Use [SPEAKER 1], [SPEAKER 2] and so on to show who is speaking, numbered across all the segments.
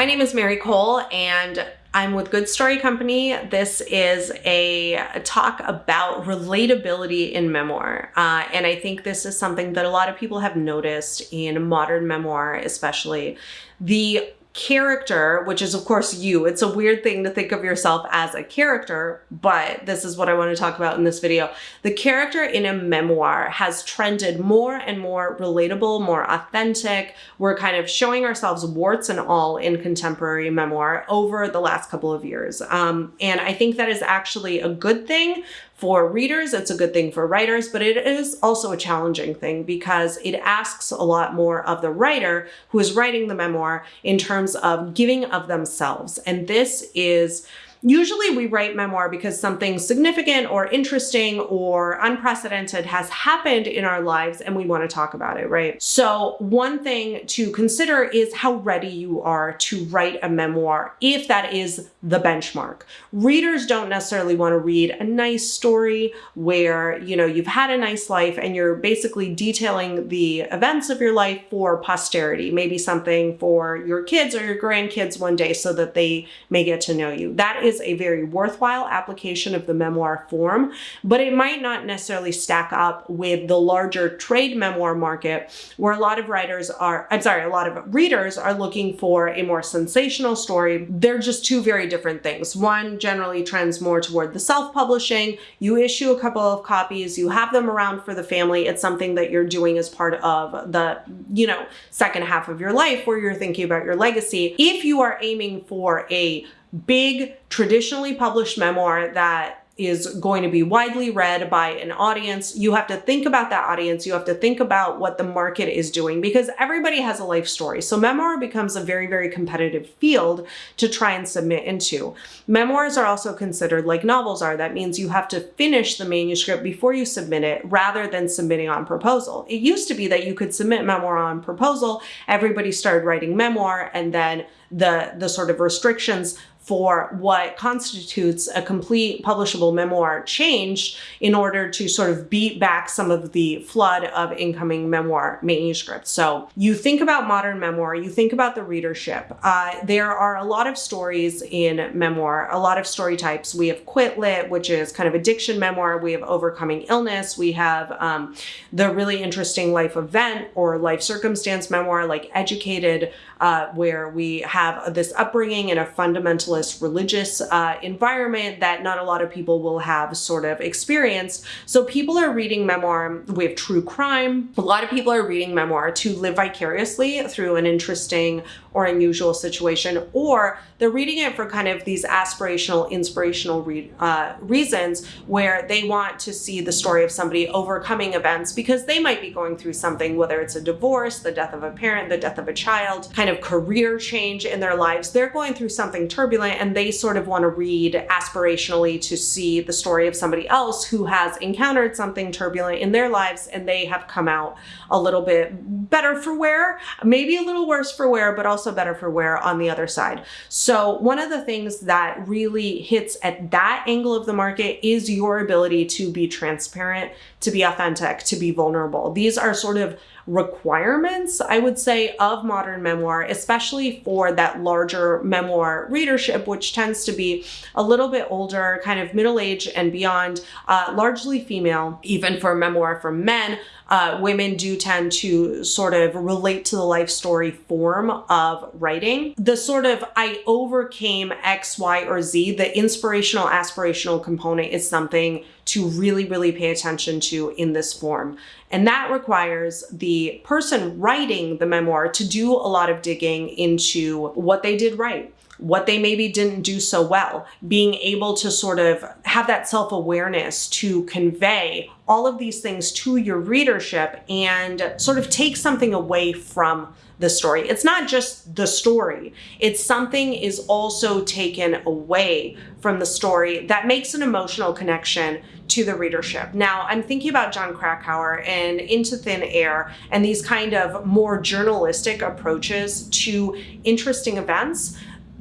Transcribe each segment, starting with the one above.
[SPEAKER 1] My name is Mary Kole and I'm with Good Story Company. This is a, talk about relatability in memoir. Uh, and I think this is something that a lot of people have noticed in modern memoir, especially. The character, which is of course you. It's a weird thing to think of yourself as a character, but this is what I want to talk about in this video. The character in a memoir has trended more and more relatable, more authentic. We're kind of showing ourselves warts and all in contemporary memoir over the last couple of years. Um, and I think that is actually a good thing for readers, it's a good thing for writers, but it is also a challenging thing because it asks a lot more of the writer who is writing the memoir in terms of giving of themselves. And this is Usually we write memoir because something significant or interesting or unprecedented has happened in our lives and we want to talk about it, right? So one thing to consider is how ready you are to write a memoir if that is the benchmark. Readers don't necessarily want to read a nice story where, you know, you've had a nice life and you're basically detailing the events of your life for posterity, maybe something for your kids or your grandkids one day so that they may get to know you. That is is a very worthwhile application of the memoir form, but it might not necessarily stack up with the larger trade memoir market where a lot of writers are, I'm sorry, a lot of readers are looking for a more sensational story. They're just two very different things. One generally trends more toward the self-publishing. You issue a couple of copies, you have them around for the family. It's something that you're doing as part of the, you know, second half of your life where you're thinking about your legacy. If you are aiming for a big traditionally published memoir that is going to be widely read by an audience. You have to think about that audience. You have to think about what the market is doing because everybody has a life story. So memoir becomes a very, very competitive field to try and submit into. Memoirs are also considered like novels are. That means you have to finish the manuscript before you submit it rather than submitting on proposal. It used to be that you could submit memoir on proposal. Everybody started writing memoir and then the, the sort of restrictions for what constitutes a complete publishable memoir changed in order to sort of beat back some of the flood of incoming memoir manuscripts. So you think about modern memoir, you think about the readership. Uh, there are a lot of stories in memoir, a lot of story types. We have quit lit, which is kind of addiction memoir. We have overcoming illness. We have um, the really interesting life event or life circumstance memoir like educated, uh, where we have this upbringing in a fundamentalist religious uh, environment that not a lot of people will have sort of experienced. So people are reading memoir, have true crime. A lot of people are reading memoir to live vicariously through an interesting or unusual situation, or they're reading it for kind of these aspirational, inspirational re uh, reasons where they want to see the story of somebody overcoming events because they might be going through something, whether it's a divorce, the death of a parent, the death of a child, kind of career change in their lives. They're going through something turbulent and they sort of want to read aspirationally to see the story of somebody else who has encountered something turbulent in their lives and they have come out a little bit better for wear, maybe a little worse for wear, but also better for wear on the other side. So one of the things that really hits at that angle of the market is your ability to be transparent, to be authentic, to be vulnerable. These are sort of requirements, I would say, of modern memoir, especially for that larger memoir readership, which tends to be a little bit older, kind of middle age and beyond, uh, largely female, even for memoir for men uh, women do tend to sort of relate to the life story form of writing. The sort of I overcame X, Y, or Z, the inspirational, aspirational component is something to really, really pay attention to in this form. And that requires the person writing the memoir to do a lot of digging into what they did right what they maybe didn't do so well, being able to sort of have that self-awareness to convey all of these things to your readership and sort of take something away from the story. It's not just the story. It's something is also taken away from the story that makes an emotional connection to the readership. Now, I'm thinking about Jon Krakauer and Into Thin Air and these kind of more journalistic approaches to interesting events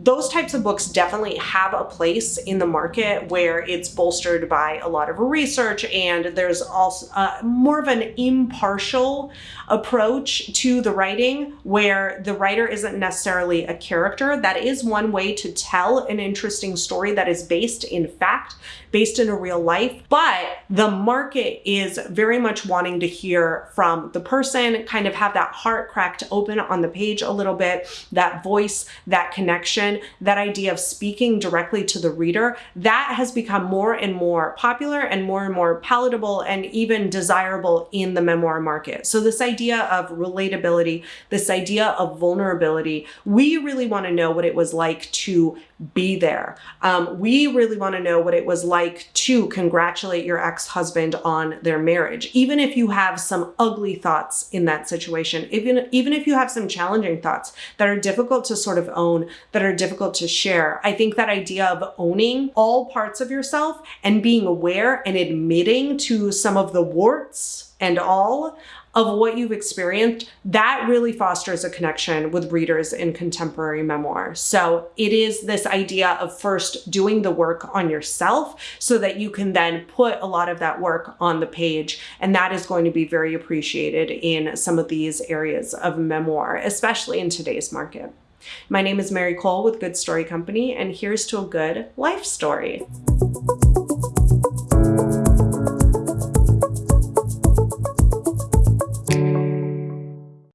[SPEAKER 1] those types of books definitely have a place in the market where it's bolstered by a lot of research and there's also uh, more of an impartial approach to the writing where the writer isn't necessarily a character. That is one way to tell an interesting story that is based in fact, based in a real life. But the market is very much wanting to hear from the person, kind of have that heart cracked open on the page a little bit, that voice, that connection, that idea of speaking directly to the reader. That has become more and more popular and more and more palatable and even desirable in the memoir market. So this idea of relatability, this idea of vulnerability, we really want to know what it was like to be there. Um, we really want to know what it was like to congratulate your ex-husband on their marriage, even if you have some ugly thoughts in that situation, even, even if you have some challenging thoughts that are difficult to sort of own, that are difficult to share. I think that idea of owning all parts of yourself and being aware and admitting to some of the warts and all of what you've experienced, that really fosters a connection with readers in contemporary memoir. So it is this idea of first doing the work on yourself so that you can then put a lot of that work on the page. And that is going to be very appreciated in some of these areas of memoir, especially in today's market. My name is Mary Kole with Good Story Company, and here's to a good life story.